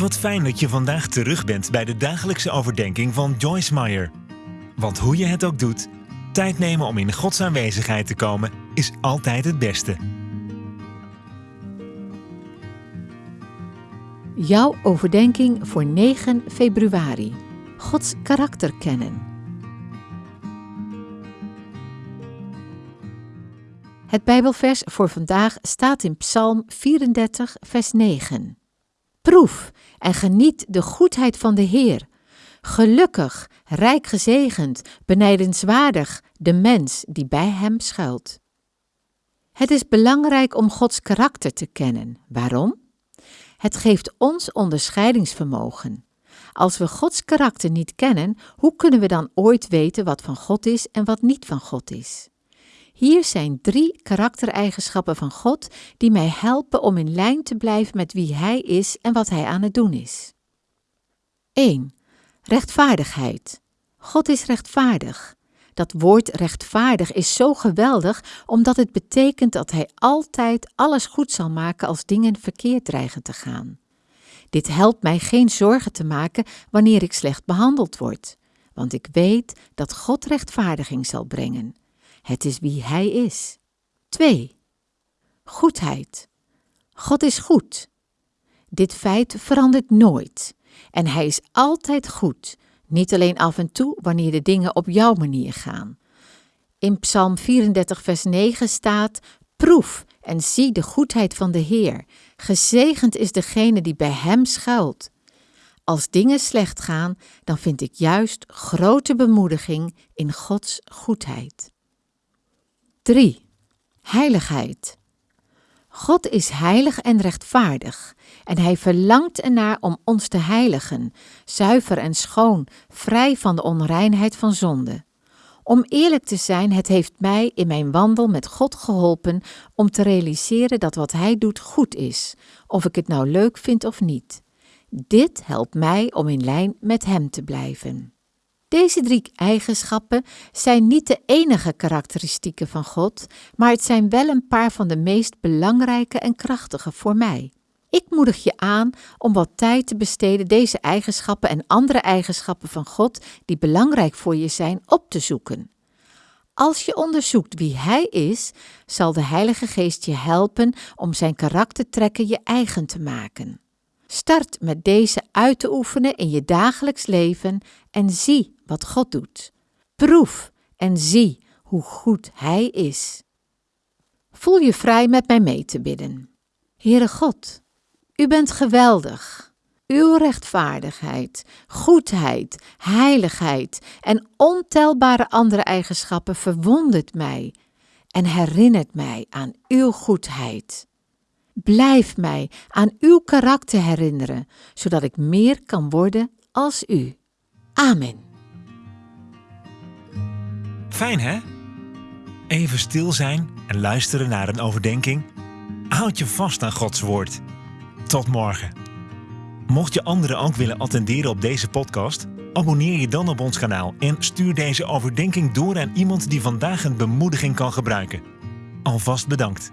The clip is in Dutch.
Wat fijn dat je vandaag terug bent bij de dagelijkse overdenking van Joyce Meyer. Want hoe je het ook doet, tijd nemen om in Gods aanwezigheid te komen is altijd het beste. Jouw overdenking voor 9 februari. Gods karakter kennen. Het Bijbelvers voor vandaag staat in Psalm 34, vers 9. Proef en geniet de goedheid van de Heer. Gelukkig, rijk gezegend, benijdenswaardig de mens die bij Hem schuilt. Het is belangrijk om Gods karakter te kennen. Waarom? Het geeft ons onderscheidingsvermogen. Als we Gods karakter niet kennen, hoe kunnen we dan ooit weten wat van God is en wat niet van God is? Hier zijn drie karaktereigenschappen van God die mij helpen om in lijn te blijven met wie Hij is en wat Hij aan het doen is. 1. Rechtvaardigheid. God is rechtvaardig. Dat woord rechtvaardig is zo geweldig omdat het betekent dat Hij altijd alles goed zal maken als dingen verkeerd dreigen te gaan. Dit helpt mij geen zorgen te maken wanneer ik slecht behandeld word, want ik weet dat God rechtvaardiging zal brengen. Het is wie Hij is. 2. Goedheid. God is goed. Dit feit verandert nooit. En Hij is altijd goed, niet alleen af en toe wanneer de dingen op jouw manier gaan. In Psalm 34, vers 9 staat: Proef en zie de goedheid van de Heer. Gezegend is degene die bij Hem schuilt. Als dingen slecht gaan, dan vind ik juist grote bemoediging in Gods goedheid. 3. Heiligheid. God is heilig en rechtvaardig en Hij verlangt ernaar om ons te heiligen, zuiver en schoon, vrij van de onreinheid van zonde. Om eerlijk te zijn, het heeft mij in mijn wandel met God geholpen om te realiseren dat wat Hij doet goed is, of ik het nou leuk vind of niet. Dit helpt mij om in lijn met Hem te blijven. Deze drie eigenschappen zijn niet de enige karakteristieken van God, maar het zijn wel een paar van de meest belangrijke en krachtige voor mij. Ik moedig je aan om wat tijd te besteden deze eigenschappen en andere eigenschappen van God die belangrijk voor je zijn op te zoeken. Als je onderzoekt wie Hij is, zal de Heilige Geest je helpen om Zijn karaktertrekken je eigen te maken. Start met deze uit te oefenen in je dagelijks leven en zie wat God doet. Proef en zie hoe goed Hij is. Voel je vrij met mij mee te bidden. Heere God, U bent geweldig. Uw rechtvaardigheid, goedheid, heiligheid en ontelbare andere eigenschappen verwondert mij en herinnert mij aan Uw goedheid. Blijf mij aan uw karakter herinneren, zodat ik meer kan worden als u. Amen. Fijn hè? Even stil zijn en luisteren naar een overdenking. Houd je vast aan Gods woord. Tot morgen. Mocht je anderen ook willen attenderen op deze podcast, abonneer je dan op ons kanaal en stuur deze overdenking door aan iemand die vandaag een bemoediging kan gebruiken. Alvast bedankt.